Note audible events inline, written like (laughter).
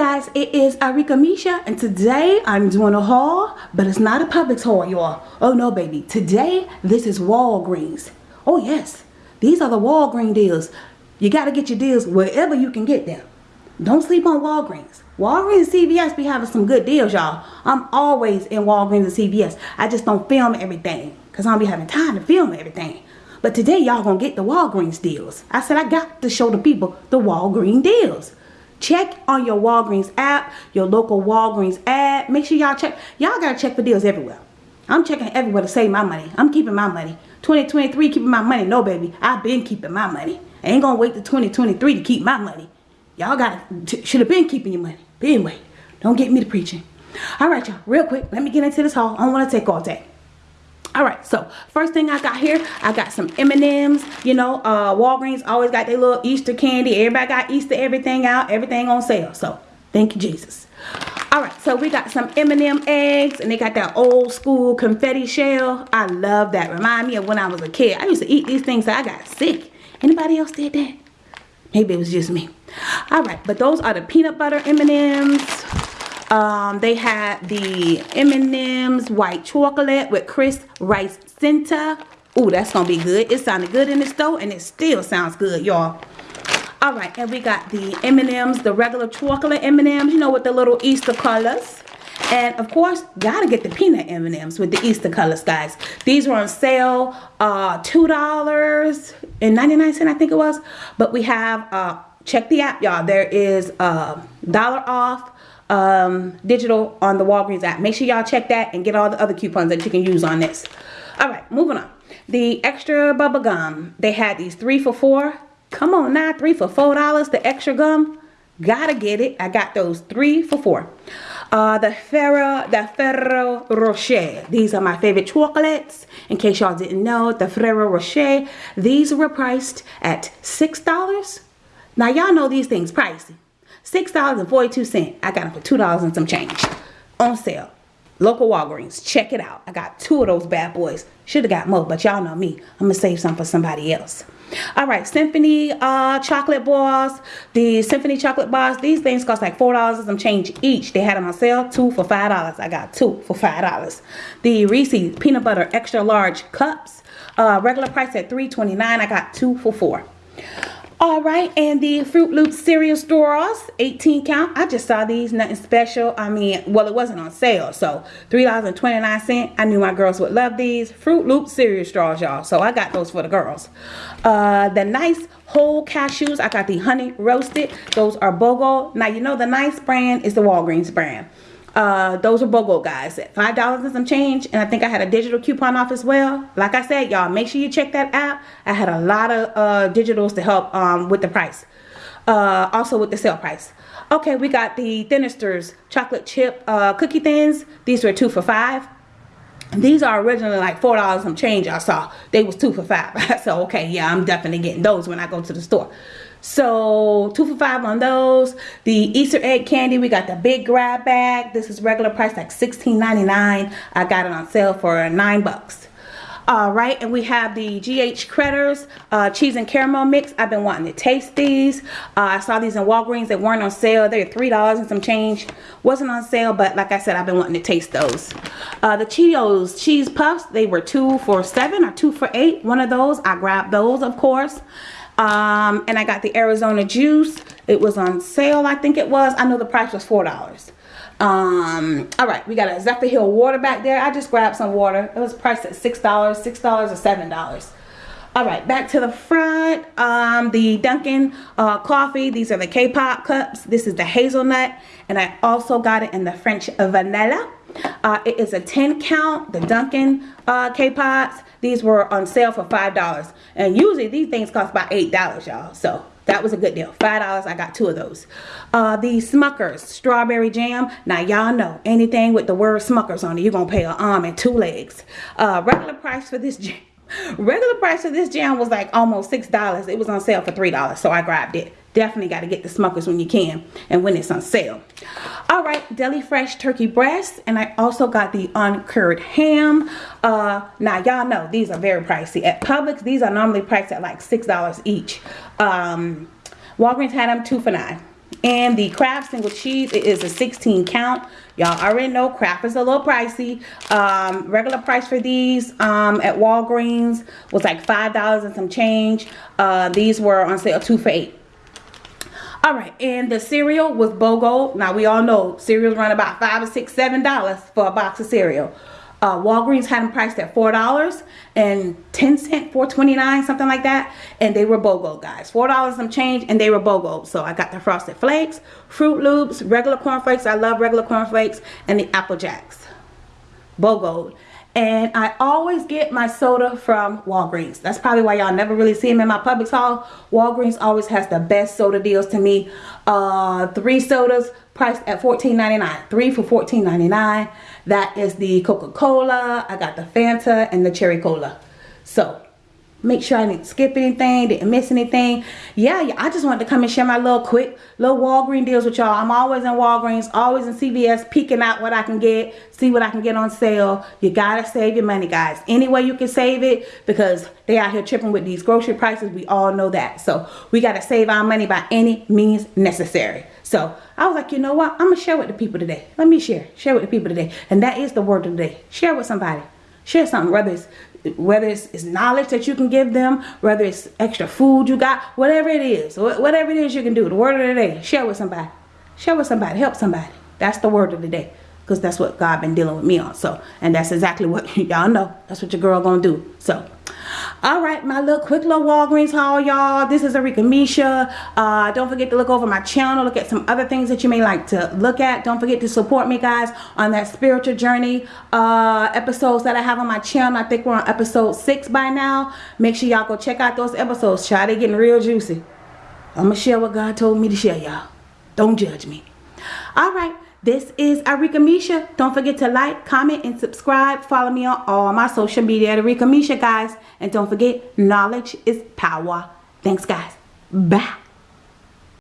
guys, it is Arika Misha and today I'm doing a haul, but it's not a Publix haul, y'all. Oh no, baby. Today, this is Walgreens. Oh yes, these are the Walgreens deals. You got to get your deals wherever you can get them. Don't sleep on Walgreens. Walgreens and CVS be having some good deals, y'all. I'm always in Walgreens and CVS. I just don't film everything because I don't be having time to film everything. But today, y'all gonna get the Walgreens deals. I said I got to show the people the Walgreens deals. Check on your Walgreens app, your local Walgreens app. Make sure y'all check. Y'all gotta check for deals everywhere. I'm checking everywhere to save my money. I'm keeping my money. 2023 keeping my money. No, baby. I've been keeping my money. I ain't gonna wait to 2023 to keep my money. Y'all gotta, should have been keeping your money. But anyway, don't get me to preaching. All right, y'all. Real quick, let me get into this haul. I don't want to take all day all right so first thing i got here i got some m&ms you know uh walgreens always got their little easter candy. Everybody got easter everything out everything on sale. So thank you jesus. All right so we got some m&m eggs and they got that old school confetti shell. I love that. Remind me of when i was a kid. I used to eat these things so i got sick. Anybody else did that? Maybe it was just me. All right but those are the peanut butter m&ms um, they had the M&M's white chocolate with crisp rice center. Ooh, that's going to be good. It sounded good in the store and it still sounds good, y'all. All right, and we got the M&M's, the regular chocolate M&M's, you know, with the little Easter colors. And of course, gotta get the peanut M&M's with the Easter colors, guys. These were on sale, uh, $2.99, I think it was. But we have, uh, check the app, y'all. There is a uh, dollar off um, digital on the Walgreens app. Make sure y'all check that and get all the other coupons that you can use on this. All right, moving on. The extra bubble gum. They had these three for four. Come on now, three for four dollars. The extra gum. Gotta get it. I got those three for four. Uh, the Ferrero, the Ferrero Rocher. These are my favorite chocolates. In case y'all didn't know, the Ferrero Rocher. These were priced at $6. Now y'all know these things pricey. $6.42. I got them for $2 and some change on sale. Local Walgreens. Check it out. I got two of those bad boys. Should have got more, but y'all know me. I'm going to save some for somebody else. All right, Symphony uh, chocolate bars. The Symphony chocolate bars, these things cost like $4 and some change each. They had them on sale, two for $5. I got two for $5. The Reese's peanut butter extra large cups, uh, regular price at $3.29. I got two for 4 all right, and the Froot Loops cereal straws, 18 count. I just saw these, nothing special. I mean, well, it wasn't on sale, so $3.29. I knew my girls would love these. Froot Loops cereal straws, y'all. So I got those for the girls. Uh, the nice whole cashews, I got the honey roasted. Those are BOGO. Now, you know the nice brand is the Walgreens brand uh those are BOGO guys. At five dollars and some change and i think i had a digital coupon off as well. Like i said y'all make sure you check that out i had a lot of uh digitals to help um with the price. Uh also with the sale price. Okay we got the thinsters chocolate chip uh cookie thins. These were two for five these are originally like four dollars some change i saw they was two for five (laughs) so okay yeah i'm definitely getting those when i go to the store so two for five on those. The Easter egg candy, we got the big grab bag. This is regular price like $16.99. I got it on sale for nine bucks. All right, and we have the GH Cretors uh, cheese and caramel mix. I've been wanting to taste these. Uh, I saw these in Walgreens. They weren't on sale. They're $3 and some change. Wasn't on sale, but like I said, I've been wanting to taste those. Uh, the Cheetos Cheese Puffs, they were two for seven or two for eight. One of those. I grabbed those, of course. Um, and I got the Arizona juice. It was on sale, I think it was. I know the price was $4. Um, all right, we got a Zephyrhills water back there. I just grabbed some water. It was priced at $6, $6 or $7. All right, back to the front. Um, the Dunkin' uh, coffee. These are the K-pop cups. This is the hazelnut. And I also got it in the French vanilla. Uh, it is a 10 count, the Dunkin' uh, K-pops. These were on sale for $5. And usually these things cost about $8, y'all. So that was a good deal. $5, I got two of those. Uh, the Smuckers Strawberry Jam. Now, y'all know anything with the word Smuckers on it, you're going to pay an arm and two legs. Uh, regular price for this (laughs) jam. Regular price for this jam was like almost $6. It was on sale for $3, so I grabbed it. Definitely got to get the Smuckers when you can and when it's on sale. All right, Deli Fresh turkey breast. And I also got the uncured ham. Uh, now, y'all know these are very pricey. At Publix, these are normally priced at like $6 each. Um, Walgreens had them two for nine. And the Kraft single cheese, it is a 16 count. Y'all already know Kraft is a little pricey. Um, regular price for these um, at Walgreens was like $5 and some change. Uh, these were on sale two for eight. All right, and the cereal was BOGO. Now we all know cereals run about five or six, seven dollars for a box of cereal. Uh, Walgreens had them priced at four dollars and ten cent, four twenty nine, something like that, and they were BOGO guys. Four dollars some change, and they were BOGO. So I got the Frosted Flakes, Froot Loops, regular corn flakes. I love regular corn flakes, and the Apple Jacks, BOGO. And I always get my soda from Walgreens. That's probably why y'all never really see them in my Publix haul. Walgreens always has the best soda deals to me. Uh, three sodas priced at $14.99. Three for $14.99. That is the Coca-Cola. I got the Fanta and the Cherry Cola. So make sure I didn't skip anything, didn't miss anything. Yeah, yeah, I just wanted to come and share my little quick little Walgreens deals with y'all. I'm always in Walgreens, always in CVS, peeking out what I can get, see what I can get on sale. You gotta save your money, guys. Any way you can save it because they out here tripping with these grocery prices. We all know that. So we gotta save our money by any means necessary. So I was like, you know what? I'm gonna share with the people today. Let me share, share with the people today. And that is the word of the day. Share with somebody. Share something, whether it's whether it's, it's, knowledge that you can give them, whether it's extra food you got, whatever it is, whatever it is you can do, the word of the day, share with somebody. Share with somebody, help somebody. That's the word of the day. Because that's what God been dealing with me on. So, and that's exactly what (laughs) y'all know. That's what your girl gonna do. So, all right my little quick little walgreens haul y'all. This is Arika Misha. Uh, don't forget to look over my channel. Look at some other things that you may like to look at. Don't forget to support me guys on that spiritual journey uh, episodes that I have on my channel. I think we're on episode six by now. Make sure y'all go check out those episodes try they getting real juicy. I'm gonna share what God told me to share y'all. Don't judge me. All right this is Arika Misha. Don't forget to like, comment, and subscribe. Follow me on all my social media at Arika Misha, guys. And don't forget, knowledge is power. Thanks, guys. Bye.